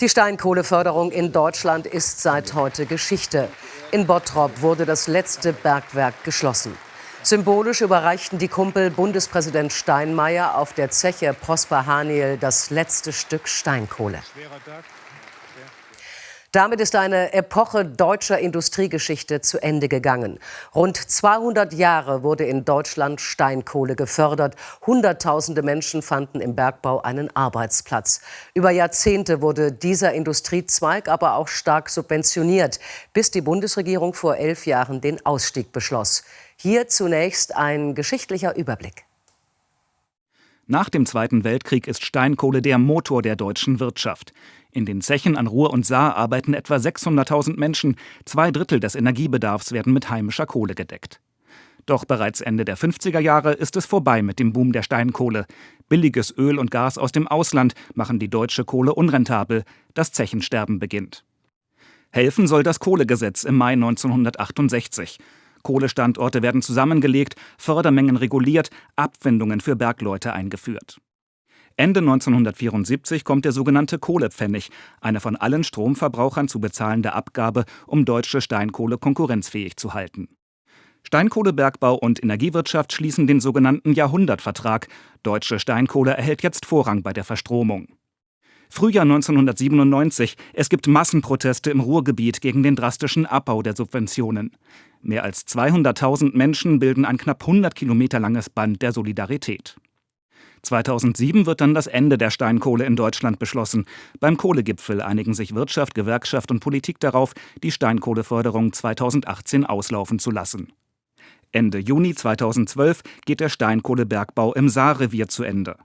Die Steinkohleförderung in Deutschland ist seit heute Geschichte. In Bottrop wurde das letzte Bergwerk geschlossen. Symbolisch überreichten die Kumpel Bundespräsident Steinmeier auf der Zeche Prosper Haniel das letzte Stück Steinkohle. Damit ist eine Epoche deutscher Industriegeschichte zu Ende gegangen. Rund 200 Jahre wurde in Deutschland Steinkohle gefördert. Hunderttausende Menschen fanden im Bergbau einen Arbeitsplatz. Über Jahrzehnte wurde dieser Industriezweig aber auch stark subventioniert, bis die Bundesregierung vor elf Jahren den Ausstieg beschloss. Hier zunächst ein geschichtlicher Überblick. Nach dem Zweiten Weltkrieg ist Steinkohle der Motor der deutschen Wirtschaft. In den Zechen an Ruhr und Saar arbeiten etwa 600.000 Menschen. Zwei Drittel des Energiebedarfs werden mit heimischer Kohle gedeckt. Doch bereits Ende der 50er Jahre ist es vorbei mit dem Boom der Steinkohle. Billiges Öl und Gas aus dem Ausland machen die deutsche Kohle unrentabel. Das Zechensterben beginnt. Helfen soll das Kohlegesetz im Mai 1968. Kohlestandorte werden zusammengelegt, Fördermengen reguliert, Abfindungen für Bergleute eingeführt. Ende 1974 kommt der sogenannte Kohlepfennig, eine von allen Stromverbrauchern zu bezahlende Abgabe, um deutsche Steinkohle konkurrenzfähig zu halten. Steinkohlebergbau und Energiewirtschaft schließen den sogenannten Jahrhundertvertrag. Deutsche Steinkohle erhält jetzt Vorrang bei der Verstromung. Frühjahr 1997. Es gibt Massenproteste im Ruhrgebiet gegen den drastischen Abbau der Subventionen. Mehr als 200.000 Menschen bilden ein knapp 100 Kilometer langes Band der Solidarität. 2007 wird dann das Ende der Steinkohle in Deutschland beschlossen. Beim Kohlegipfel einigen sich Wirtschaft, Gewerkschaft und Politik darauf, die Steinkohleförderung 2018 auslaufen zu lassen. Ende Juni 2012 geht der Steinkohlebergbau im Saarrevier zu Ende.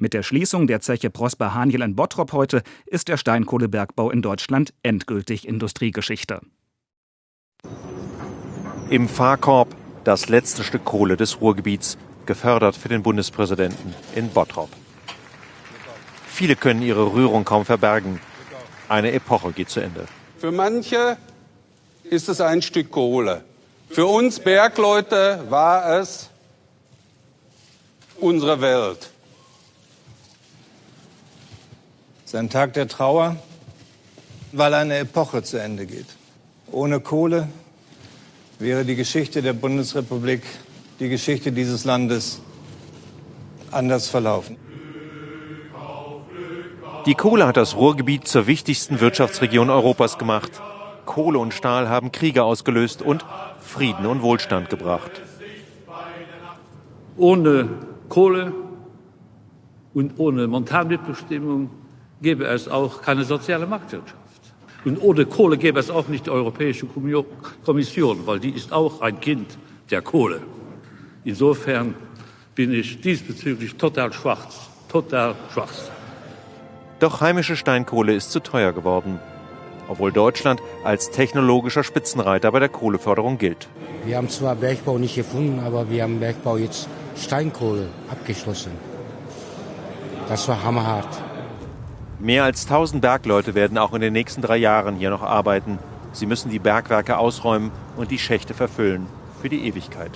Mit der Schließung der Zeche Prosper Haniel in Bottrop heute ist der Steinkohlebergbau in Deutschland endgültig Industriegeschichte. Im Fahrkorb das letzte Stück Kohle des Ruhrgebiets gefördert für den Bundespräsidenten in Bottrop. Viele können ihre Rührung kaum verbergen. Eine Epoche geht zu Ende. Für manche ist es ein Stück Kohle. Für uns Bergleute war es unsere Welt. Es ist ein Tag der Trauer, weil eine Epoche zu Ende geht. Ohne Kohle wäre die Geschichte der Bundesrepublik die Geschichte dieses Landes anders verlaufen. Die Kohle hat das Ruhrgebiet zur wichtigsten Wirtschaftsregion Europas gemacht. Kohle und Stahl haben Kriege ausgelöst und Frieden und Wohlstand gebracht. Ohne Kohle und ohne Montanmitbestimmung gäbe es auch keine soziale Marktwirtschaft. Und ohne Kohle gäbe es auch nicht die Europäische Kommission, weil die ist auch ein Kind der Kohle. Insofern bin ich diesbezüglich total schwarz, total schwarz. Doch heimische Steinkohle ist zu teuer geworden, obwohl Deutschland als technologischer Spitzenreiter bei der Kohleförderung gilt. Wir haben zwar Bergbau nicht gefunden, aber wir haben Bergbau jetzt Steinkohle abgeschlossen. Das war hammerhart. Mehr als 1000 Bergleute werden auch in den nächsten drei Jahren hier noch arbeiten. Sie müssen die Bergwerke ausräumen und die Schächte verfüllen für die Ewigkeit.